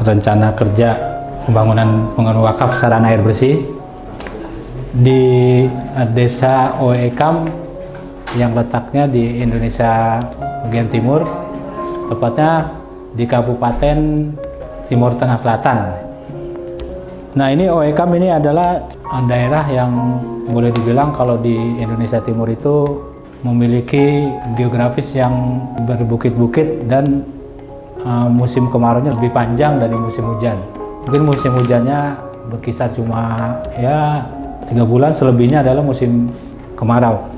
rencana kerja pembangunan pembangunan wakaf sarana air bersih di desa Oekam yang letaknya di Indonesia bagian timur, tepatnya di Kabupaten Timur Tengah Selatan. Nah ini Oekam ini adalah daerah yang boleh dibilang kalau di Indonesia Timur itu memiliki geografis yang berbukit-bukit dan uh, musim kemarau lebih panjang dari musim hujan. Mungkin musim hujannya berkisar cuma ya tiga bulan, selebihnya adalah musim kemarau.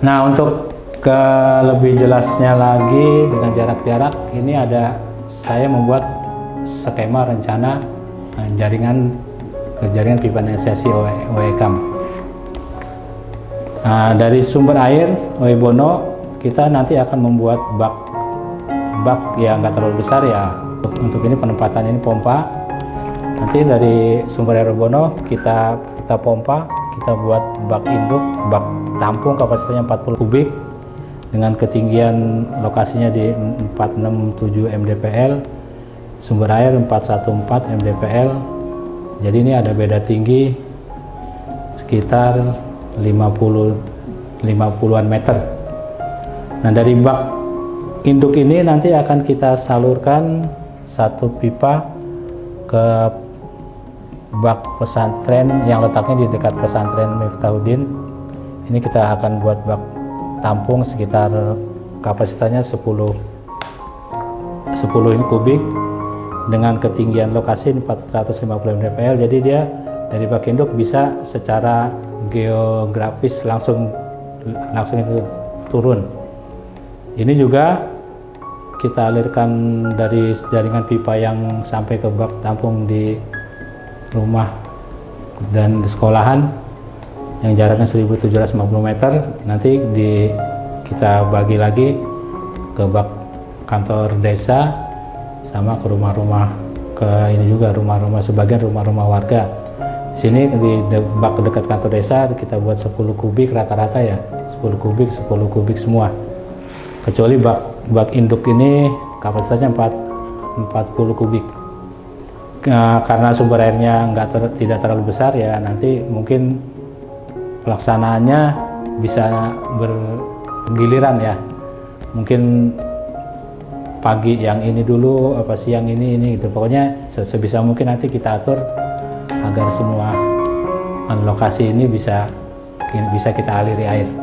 Nah untuk ke lebih jelasnya lagi dengan jarak-jarak ini ada saya membuat skema rencana uh, jaringan ke jaringan pipa nesesi OEKAM. Nah, dari sumber air Oebono kita nanti akan membuat bak bak yang nggak terlalu besar ya. Untuk ini penempatan ini pompa. Nanti dari sumber air Oebono kita kita pompa kita buat bak induk bak tampung kapasitasnya 40 kubik. Dengan ketinggian lokasinya di 467 mdpl sumber air 414 mdpl jadi ini ada beda tinggi sekitar 50 50-an meter. Nah, dari bak induk ini nanti akan kita salurkan satu pipa ke bak pesantren yang letaknya di dekat pesantren Miftahuddin. Ini kita akan buat bak tampung sekitar kapasitasnya 10 10 ini kubik dengan ketinggian lokasi 450 mdpl jadi dia dari bak induk bisa secara geografis langsung langsung itu turun. Ini juga kita alirkan dari jaringan pipa yang sampai ke bak tampung di rumah dan di sekolahan yang jaraknya 1750 meter. Nanti di kita bagi lagi ke bak kantor desa sama ke rumah-rumah ke ini juga rumah-rumah sebagian rumah-rumah warga. Sini di bak dekat kantor desa kita buat 10 kubik rata-rata ya. 10 kubik 10 kubik semua. Kecuali bak bak induk ini kapasitasnya 4 40 kubik. Nah, karena sumber airnya nggak ter, tidak terlalu besar ya nanti mungkin pelaksanaannya bisa bergiliran ya. Mungkin pagi yang ini dulu apa siang ini ini gitu. Pokoknya sebisa mungkin nanti kita atur agar semua lokasi ini bisa bisa kita aliri air.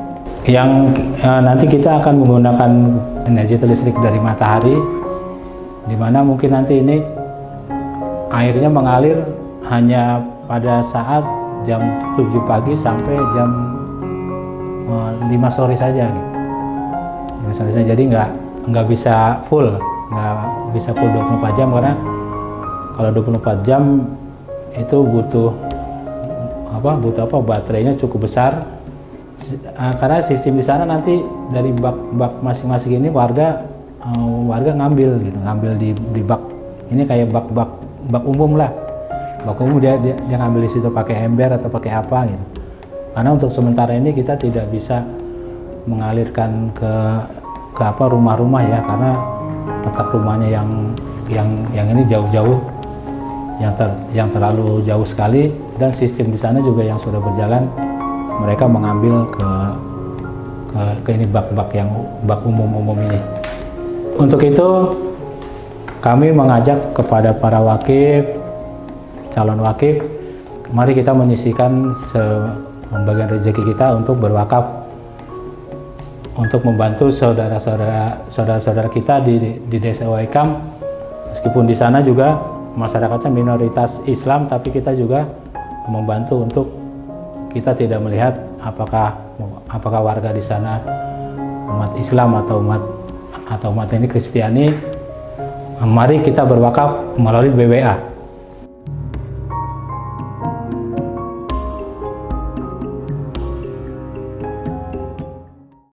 Yang eh, nanti kita akan menggunakan energi listrik dari matahari, di mana mungkin nanti ini airnya mengalir hanya pada saat jam 7 pagi sampai jam eh, 5 sore saja gitu. 5 sore saja jadi nggak nggak bisa full nggak bisa full 24 jam karena kalau 24 jam itu butuh apa butuh apa baterainya cukup besar karena sistem di sana nanti dari bak-bak masing-masing ini warga uh, warga ngambil gitu ngambil di, di bak. Ini kayak bak-bak bak umum lah. Bak umum dia, dia dia ngambil di situ pakai ember atau pakai apa gitu. Karena untuk sementara ini kita tidak bisa mengalirkan ke ke apa rumah-rumah ya karena letak rumahnya yang yang yang ini jauh-jauh yang ter, yang terlalu jauh sekali. Dan sistem di sana juga yang sudah berjalan mereka mengambil ke ke, ke ini bak-bak yang bak umum-umum ini. Untuk itu kami mengajak kepada para wakif, calon wakif, mari kita menyisikan pembagian rezeki kita untuk berwakaf untuk membantu saudara-saudara saudara-saudara kita di, di desa Waikam meskipun di sana juga masyarakatnya minoritas Islam tapi kita juga membantu untuk kita tidak melihat apakah apakah warga di sana umat Islam atau umat atau umat ini Kristiani. Mari kita berwakaf melalui BWA